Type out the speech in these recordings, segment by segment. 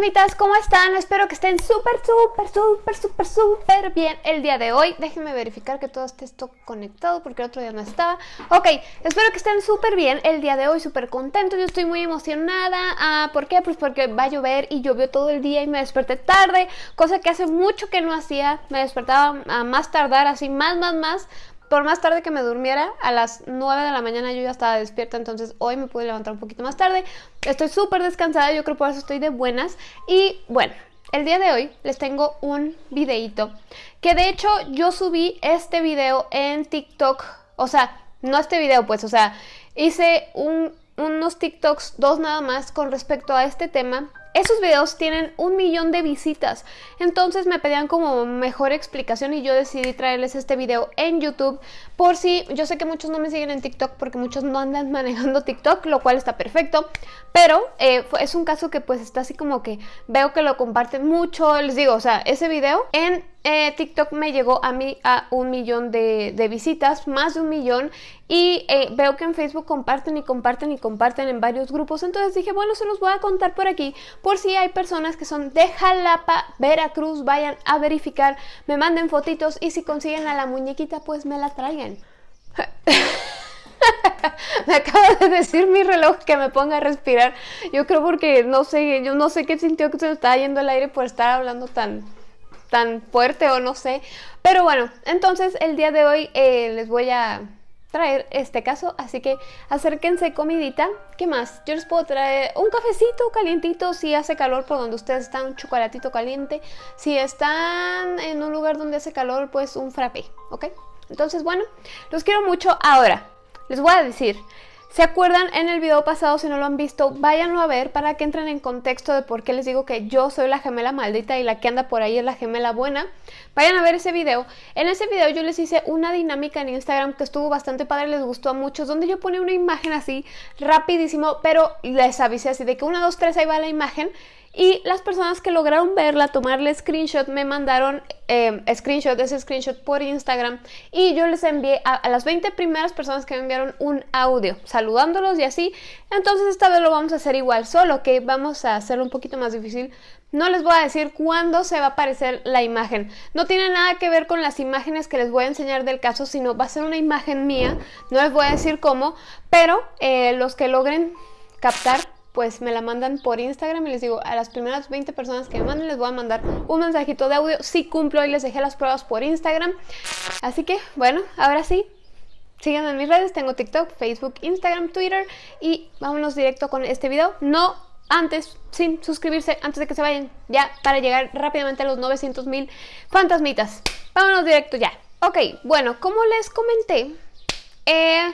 fantasmitas, ¿cómo están? Espero que estén súper, súper, súper, súper, súper bien el día de hoy. Déjenme verificar que todo esté esto conectado porque el otro día no estaba. Ok, espero que estén súper bien el día de hoy, súper contentos. Yo estoy muy emocionada. Ah, ¿Por qué? Pues porque va a llover y llovió todo el día y me desperté tarde, cosa que hace mucho que no hacía. Me despertaba a más tardar, así más, más, más por más tarde que me durmiera, a las 9 de la mañana yo ya estaba despierta, entonces hoy me pude levantar un poquito más tarde. Estoy súper descansada, yo creo por eso estoy de buenas. Y bueno, el día de hoy les tengo un videito que de hecho yo subí este video en TikTok, o sea, no este video pues, o sea, hice unos TikToks, dos nada más, con respecto a este tema esos videos tienen un millón de visitas, entonces me pedían como mejor explicación y yo decidí traerles este video en YouTube. Por si, yo sé que muchos no me siguen en TikTok porque muchos no andan manejando TikTok, lo cual está perfecto, pero eh, es un caso que pues está así como que veo que lo comparten mucho, les digo, o sea, ese video en eh, TikTok me llegó a mí a un millón de, visitas, más de un millón, y eh, veo que en Facebook comparten y comparten y comparten en varios grupos, entonces dije, bueno, se los voy a contar por aquí, por si hay personas que son de Jalapa, Veracruz, vayan a verificar, me manden fotitos y si consiguen a la muñequita, pues me la traigan. me acaba de decir mi reloj que me ponga a respirar. Yo creo porque no sé, yo no sé qué sintió que se me estaba yendo el aire por estar hablando tan tan fuerte o no sé. Pero bueno, entonces el día de hoy eh, les voy a traer este caso, así que acérquense comidita. ¿Qué más? Yo les puedo traer un cafecito calientito si hace calor por donde ustedes están, un chocolatito caliente. Si están en un lugar donde hace calor, pues un frappé, ¿ok? Entonces, bueno, los quiero mucho. Ahora, les voy a decir, ¿Se acuerdan en el video pasado? Si no lo han visto, váyanlo a ver para que entren en contexto de por qué les digo que yo soy la gemela maldita y la que anda por ahí es la gemela buena. Vayan a ver ese video. En ese video yo les hice una dinámica en Instagram que estuvo bastante padre, les gustó a muchos, donde yo ponía una imagen así rapidísimo, pero les avisé así de que 1, 2, 3, ahí va la imagen y las personas que lograron verla, tomarle screenshot, me mandaron eh, screenshot, ese screenshot por Instagram y yo les envié a, las 20 primeras personas que me enviaron un audio saludándolos y así. Entonces esta vez lo vamos a hacer igual, solo que vamos a hacerlo un poquito más difícil. No les voy a decir cuándo se va a aparecer la imagen. No tiene nada que ver con las imágenes que les voy a enseñar del caso, sino va a ser una imagen mía. No les voy a decir cómo, pero eh, los que logren captar pues me la mandan por Instagram y les digo, a las primeras 20 personas que me manden les voy a mandar un mensajito de audio. Si cumplo y les dejé las pruebas por Instagram. Así que, bueno, ahora sí, síganme en mis redes. Tengo TikTok, Facebook, Instagram, Twitter. Y vámonos directo con este video. No antes, sin suscribirse, antes de que se vayan, ya, para llegar rápidamente a los 900 mil fantasmitas. Vámonos directo ya. Ok, bueno, como les comenté, eh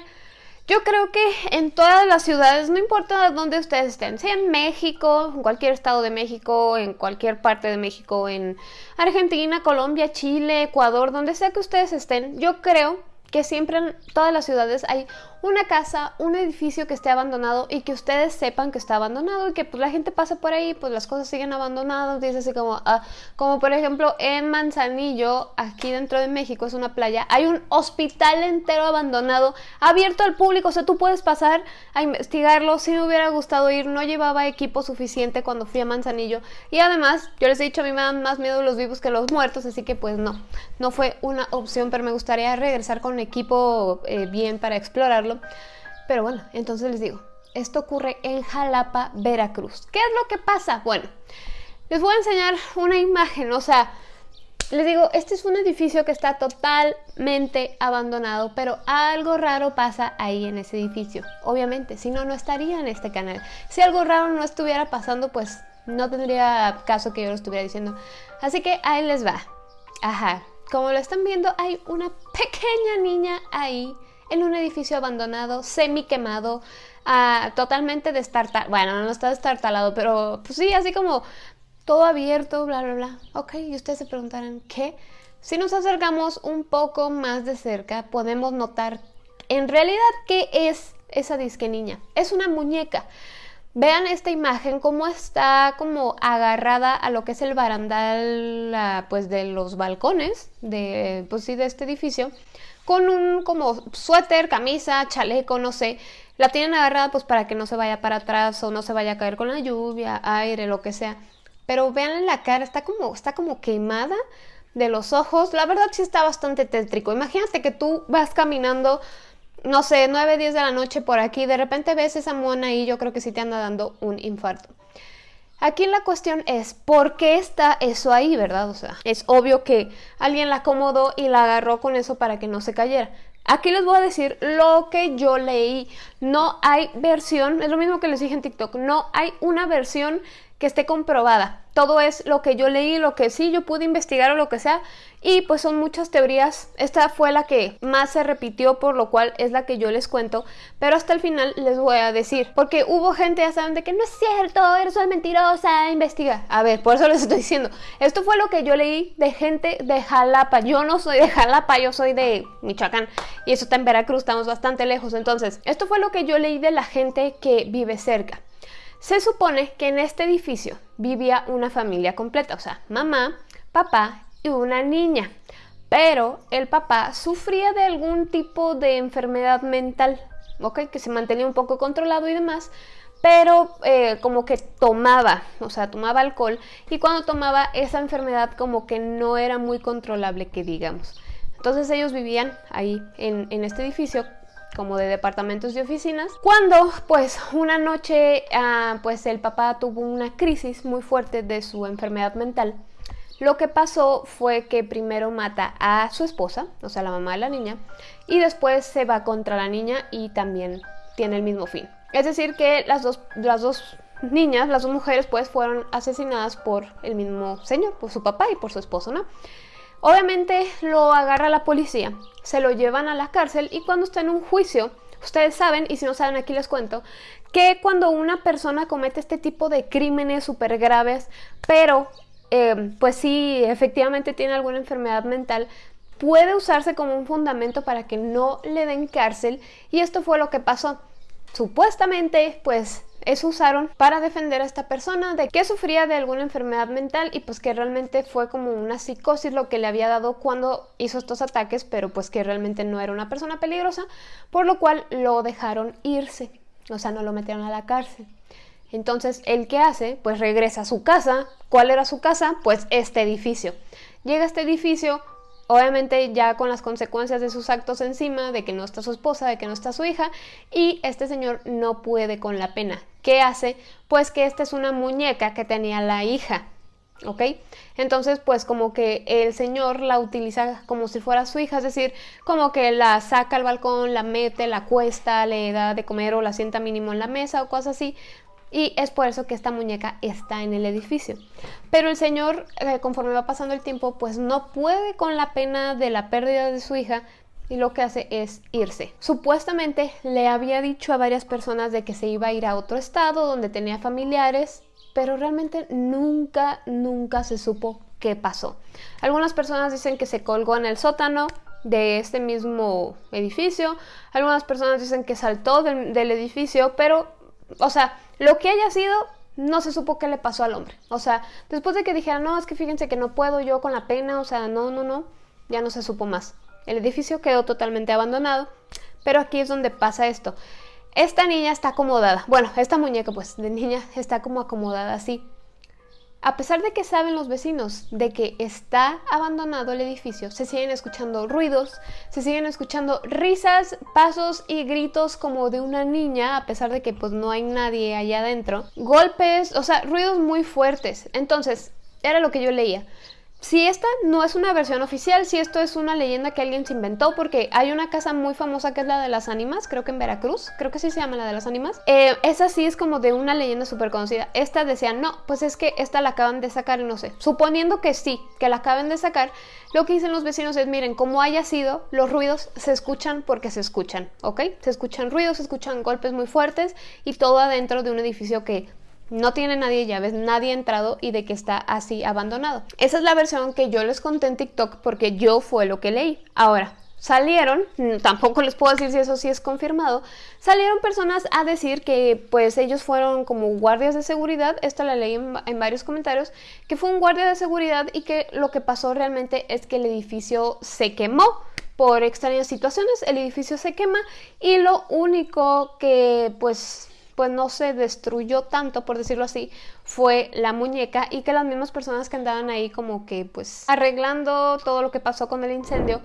yo creo que en todas las ciudades, no importa dónde ustedes estén, sea en México, en cualquier estado de México, en cualquier parte de México, en Argentina, Colombia, Chile, Ecuador, donde sea que ustedes estén, yo creo que siempre en todas las ciudades hay una casa, un edificio que esté abandonado y que ustedes sepan que está abandonado y que pues la gente pasa por ahí, pues las cosas siguen abandonadas, dice así como, ah, como por ejemplo en Manzanillo, aquí dentro de México, es una playa, hay un hospital entero abandonado, abierto al público, o sea, tú puedes pasar a investigarlo, si me hubiera gustado ir, no llevaba equipo suficiente cuando fui a Manzanillo y además, yo les he dicho, a mí me dan más miedo los vivos que los muertos, así que pues no, no fue una opción, pero me gustaría regresar con equipo eh, bien para explorarlo pero bueno, entonces les digo, esto ocurre en Jalapa, Veracruz. ¿Qué es lo que pasa? Bueno, les voy a enseñar una imagen, o sea, les digo, este es un edificio que está totalmente abandonado, pero algo raro pasa ahí en ese edificio. Obviamente, si no, no estaría en este canal. Si algo raro no estuviera pasando, pues no tendría caso que yo lo estuviera diciendo. Así que ahí les va. Ajá, como lo están viendo, hay una pequeña niña ahí en un edificio abandonado, semi quemado, ah, totalmente destartalado. Bueno, no está destartalado, pero pues sí, así como todo abierto, bla, bla, bla. Ok, y ustedes se preguntarán, ¿qué? Si nos acercamos un poco más de cerca, podemos notar en realidad qué es esa disque niña. Es una muñeca. Vean esta imagen, cómo está como agarrada a lo que es el barandal pues de los balcones de, pues sí, de este edificio con un como suéter, camisa, chaleco, no sé. La tienen agarrada pues para que no se vaya para atrás o no se vaya a caer con la lluvia, aire, lo que sea. pero vean la cara, está como, está como quemada de los ojos. La verdad sí está bastante tétrico. Imagínate que tú vas caminando, no sé, 9, 10 de la noche por aquí, de repente ves esa mona y yo creo que sí te anda dando un infarto. Aquí la cuestión es, ¿por qué está eso ahí, verdad? O sea, es obvio que alguien la acomodó y la agarró con eso para que no se cayera. Aquí les voy a decir lo que yo leí. No hay versión, es lo mismo que les dije en TikTok, no hay una versión que esté comprobada. Todo es lo que yo leí, lo que sí yo pude investigar o lo que sea. Y pues son muchas teorías. Esta fue la que más se repitió, por lo cual es la que yo les cuento. Pero hasta el final les voy a decir. Porque hubo gente, ya saben, de que no es cierto, eres una mentirosa, investiga. A ver, por eso les estoy diciendo. Esto fue lo que yo leí de gente de Jalapa. Yo no soy de Jalapa, yo soy de Michoacán. Y eso está en Veracruz, estamos bastante lejos. Entonces, esto fue lo que yo leí de la gente que vive cerca. Se supone que en este edificio vivía una familia completa, o sea, mamá, papá y una niña. Pero el papá sufría de algún tipo de enfermedad mental, ¿ok? Que se mantenía un poco controlado y demás, pero eh, como que tomaba, o sea, tomaba alcohol y cuando tomaba esa enfermedad como que no era muy controlable, que digamos. Entonces ellos vivían ahí en, en este edificio como de departamentos y oficinas, cuando pues una noche ah, pues el papá tuvo una crisis muy fuerte de su enfermedad mental. Lo que pasó fue que primero mata a su esposa, o sea, la mamá de la niña, y después se va contra la niña y también tiene el mismo fin. Es decir, que las dos, las dos niñas, las dos mujeres, pues fueron asesinadas por el mismo señor, por su papá y por su esposo, ¿no? Obviamente lo agarra la policía, se lo llevan a la cárcel y cuando está en un juicio, ustedes saben, y si no saben aquí les cuento, que cuando una persona comete este tipo de crímenes súper graves, pero eh, pues sí, efectivamente tiene alguna enfermedad mental, puede usarse como un fundamento para que no le den cárcel y esto fue lo que pasó. Supuestamente, pues eso usaron para defender a esta persona de que sufría de alguna enfermedad mental y pues que realmente fue como una psicosis lo que le había dado cuando hizo estos ataques, pero pues que realmente no era una persona peligrosa, por lo cual lo dejaron irse, o sea, no lo metieron a la cárcel. Entonces, ¿el qué hace? Pues regresa a su casa. ¿Cuál era su casa? Pues este edificio. Llega a este edificio, Obviamente ya con las consecuencias de sus actos encima, de que no está su esposa, de que no está su hija, y este señor no puede con la pena. ¿Qué hace? Pues que esta es una muñeca que tenía la hija, ¿ok? Entonces, pues como que el señor la utiliza como si fuera su hija, es decir, como que la saca al balcón, la mete, la cuesta, le da de comer o la sienta mínimo en la mesa o cosas así, y es por eso que esta muñeca está en el edificio. Pero el señor, eh, conforme va pasando el tiempo, pues no puede con la pena de la pérdida de su hija y lo que hace es irse. Supuestamente le había dicho a varias personas de que se iba a ir a otro estado donde tenía familiares, pero realmente nunca, nunca se supo qué pasó. Algunas personas dicen que se colgó en el sótano de este mismo edificio, algunas personas dicen que saltó del edificio, pero, o sea, lo que haya sido, no se supo qué le pasó al hombre. O sea, después de que dijera, no, es que fíjense que no puedo yo con la pena, o sea, no, no, no, ya no se supo más. El edificio quedó totalmente abandonado, pero aquí es donde pasa esto. Esta niña está acomodada, bueno, esta muñeca pues de niña está como acomodada así. A pesar de que saben los vecinos de que está abandonado el edificio, se siguen escuchando ruidos, se siguen escuchando risas, pasos y gritos como de una niña, a pesar de que pues no hay nadie allá adentro. Golpes, o sea, ruidos muy fuertes. Entonces, era lo que yo leía si esta no es una versión oficial, si esto es una leyenda que alguien se inventó, porque hay una casa muy famosa que es la de las ánimas, creo que en Veracruz, creo que sí se llama la de las ánimas. Eh, esa sí es como de una leyenda súper conocida. Esta decía, no, pues es que esta la acaban de sacar no sé. Suponiendo que sí, que la acaben de sacar, lo que dicen los vecinos es, miren, como haya sido, los ruidos se escuchan porque se escuchan, ¿ok? Se escuchan ruidos, se escuchan golpes muy fuertes y todo adentro de un edificio que no tiene nadie llaves, nadie ha entrado y de que está así abandonado. Esa es la versión que yo les conté en TikTok porque yo fue lo que leí. Ahora, salieron, mm, tampoco les puedo decir si eso sí es confirmado, salieron personas a decir que pues ellos fueron como guardias de seguridad, esto la leí en, en, varios comentarios, que fue un guardia de seguridad y que lo que pasó realmente es que el edificio se quemó por extrañas situaciones, el edificio se quema y lo único que pues pues no se destruyó tanto, por decirlo así, fue la muñeca y que las mismas personas que andaban ahí como que pues arreglando todo lo que pasó con el incendio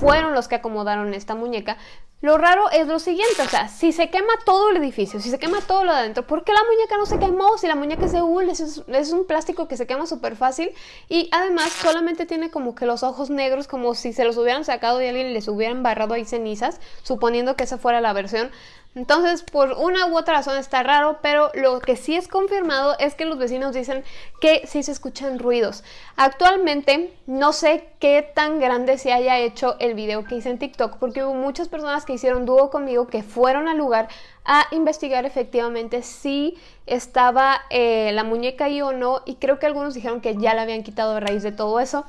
fueron los que acomodaron esta muñeca. Lo raro es lo siguiente, o sea, si se quema todo el edificio, si se quema todo lo de adentro, ¿por qué la muñeca no se quemó? Si la muñeca es de hule, es, es un plástico que se quema súper fácil y además solamente tiene como que los ojos negros, como si se los hubieran sacado y alguien les hubieran barrado ahí cenizas, suponiendo que esa fuera la versión. Entonces, por una u otra razón está raro, pero lo que sí es confirmado es que los vecinos dicen que sí se escuchan ruidos. Actualmente no sé qué tan grande se haya hecho el video que hice en TikTok, porque hubo muchas personas que hicieron dúo conmigo que fueron al lugar a investigar efectivamente si estaba eh, la muñeca ahí o no, y creo que algunos dijeron que ya la habían quitado a raíz de todo eso.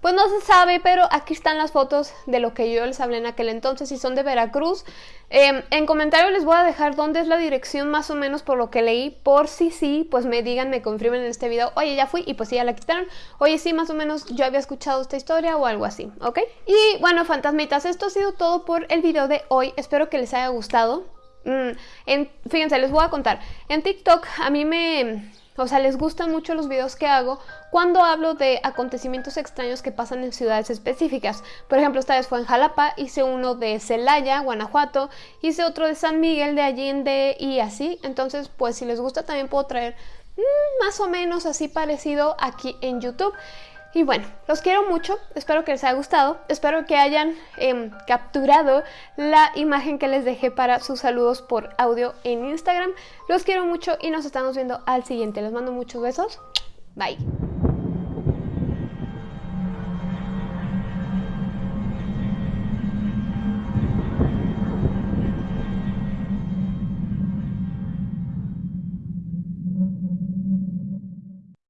Pues no se sabe, pero aquí están las fotos de lo que yo les hablé en aquel entonces y son de Veracruz. Em, en comentario les voy a dejar dónde es la dirección más o menos por lo que leí, por si sí, pues me digan, me confirmen en este video, oye ya fui y pues sí ya la quitaron, oye sí, más o menos yo había escuchado esta historia o algo así, ¿ok? Y bueno, fantasmitas, esto ha sido todo por el video de hoy, espero que les haya gustado. Mm, en, fíjense, les voy a contar, en TikTok a mí me o sea, les gustan mucho los videos que hago cuando hablo de acontecimientos extraños que pasan en ciudades específicas. Por ejemplo, esta vez fue en Jalapa, hice uno de Celaya, Guanajuato, hice otro de San Miguel de Allende y así. Entonces, pues si les gusta también puedo traer mm, más o menos así parecido aquí en YouTube. Y bueno, los quiero mucho, espero que les haya gustado, espero que hayan em, capturado la imagen que les dejé para sus saludos por audio en Instagram. Los quiero mucho y nos estamos viendo al siguiente. Les mando muchos besos. Bye.